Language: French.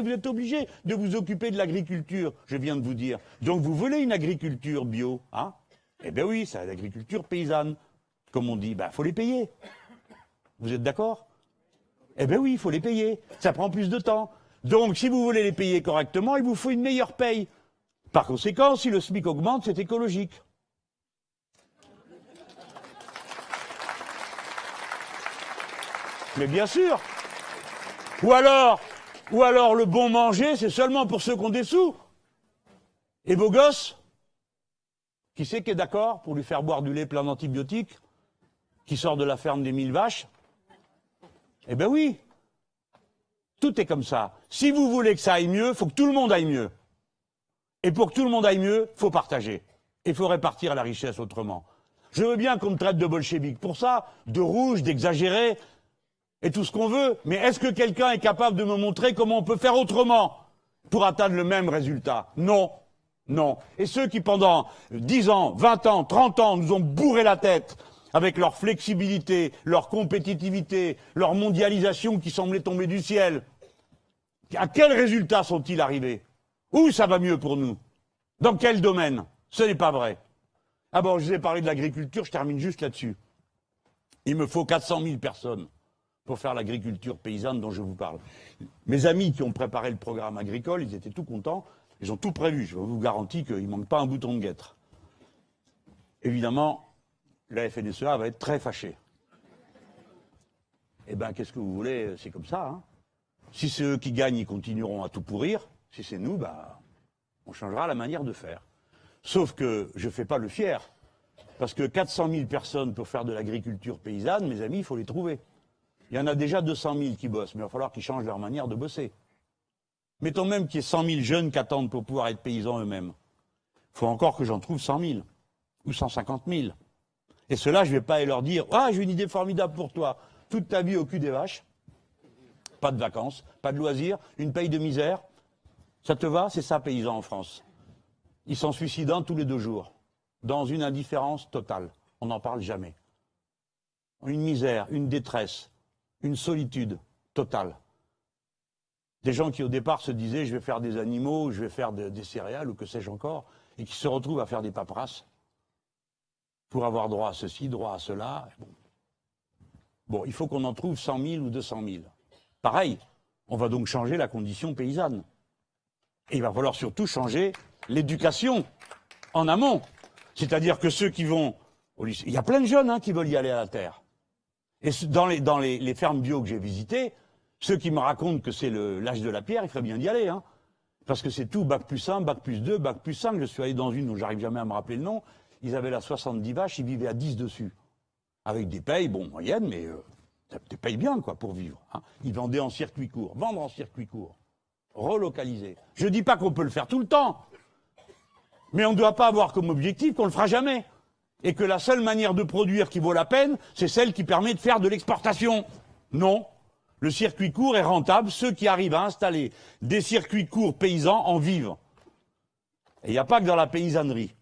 vous êtes obligé de vous occuper de l'agriculture, je viens de vous dire. Donc vous voulez une agriculture bio, hein? Eh bien oui, c'est l'agriculture paysanne. Comme on dit, il ben, faut les payer. Vous êtes d'accord? Eh bien oui, il faut les payer. Ça prend plus de temps. Donc si vous voulez les payer correctement, il vous faut une meilleure paye. Par conséquent, si le SMIC augmente, c'est écologique. Mais bien sûr Ou alors, ou alors le bon manger, c'est seulement pour ceux qui ont des sous. Et vos gosses Qui c'est qui est d'accord pour lui faire boire du lait plein d'antibiotiques Qui sort de la ferme des mille vaches? Eh ben oui Tout est comme ça. Si vous voulez que ça aille mieux, faut que tout le monde aille mieux. Et pour que tout le monde aille mieux, faut partager. Il faut répartir la richesse autrement. Je veux bien qu'on me traite de bolchevique. Pour ça, de rouge, d'exagéré, et tout ce qu'on veut, mais est-ce que quelqu'un est capable de me montrer comment on peut faire autrement pour atteindre le même résultat? Non. Non. Et ceux qui, pendant 10 ans, 20 ans, 30 ans, nous ont bourré la tête avec leur flexibilité, leur compétitivité, leur mondialisation qui semblait tomber du ciel, à quel résultat sont-ils arrivés? Où ça va mieux pour nous? Dans quel domaine? Ce n'est pas vrai. Ah bon, je vous ai parlé de l'agriculture, je termine juste là-dessus. Il me faut 400 000 personnes pour faire l'agriculture paysanne dont je vous parle. Mes amis qui ont préparé le programme agricole, ils étaient tout contents, ils ont tout prévu. Je vous garantis qu'il ne manque pas un bouton de guêtre. Évidemment, la FNSEA va être très fâchée. Eh bien, qu'est-ce que vous voulez? C'est comme ça. Hein. si c'est eux qui gagnent, ils continueront à tout pourrir. Si c'est nous, bah, on changera la manière de faire. Sauf que je ne fais pas le fier. Parce que 400 000 personnes pour faire de l'agriculture paysanne, mes amis, il faut les trouver. Il y en a déjà 200 000 qui bossent, mais il va falloir qu'ils changent leur manière de bosser. Mettons même qu'il y ait 100 000 jeunes qui attendent pour pouvoir être paysans eux-mêmes. Il faut encore que j'en trouve 100 000 ou 150 000. Et cela, je ne vais pas leur dire Ah, j'ai une idée formidable pour toi. Toute ta vie au cul des vaches, pas de vacances, pas de loisirs, une paye de misère. Ça te va C'est ça, paysans en France. Ils sont suicidants tous les deux jours, dans une indifférence totale. On n'en parle jamais. Une misère, une détresse, une solitude totale. Des gens qui au départ se disaient je vais faire des animaux, je vais faire des céréales ou que sais-je encore, et qui se retrouvent à faire des paperasses pour avoir droit à ceci, droit à cela. Bon, il faut qu'on en trouve 100 000 ou 200 000. Pareil, on va donc changer la condition paysanne. Et il va falloir surtout changer l'éducation en amont. C'est-à-dire que ceux qui vont au lycée, il y a plein de jeunes hein, qui veulent y aller à la terre. Et dans les, dans les, fermes bio que j'ai visitées, ceux qui me racontent que c'est l'âge de la pierre, il ferait bien d'y aller. Hein. Parce que c'est tout, bac plus 1, bac plus 2, bac plus 5. Je suis allé dans une dont j'arrive jamais à me rappeler le nom. Ils avaient là 70 vaches, ils vivaient à 10 dessus. Avec des payes, bon, moyennes, mais euh, payes bien, quoi, pour vivre. Hein. Ils vendaient en circuit court. Vendre en circuit court. Relocaliser. Je ne dis pas qu'on peut le faire tout le temps. Mais on ne doit pas avoir comme objectif qu'on ne le fera jamais et que la seule manière de produire qui vaut la peine, c'est celle qui permet de faire de l'exportation. Non. Le circuit court est rentable. Ceux qui arrivent à installer des circuits courts paysans en vivent. Et il n'y a pas que dans la paysannerie.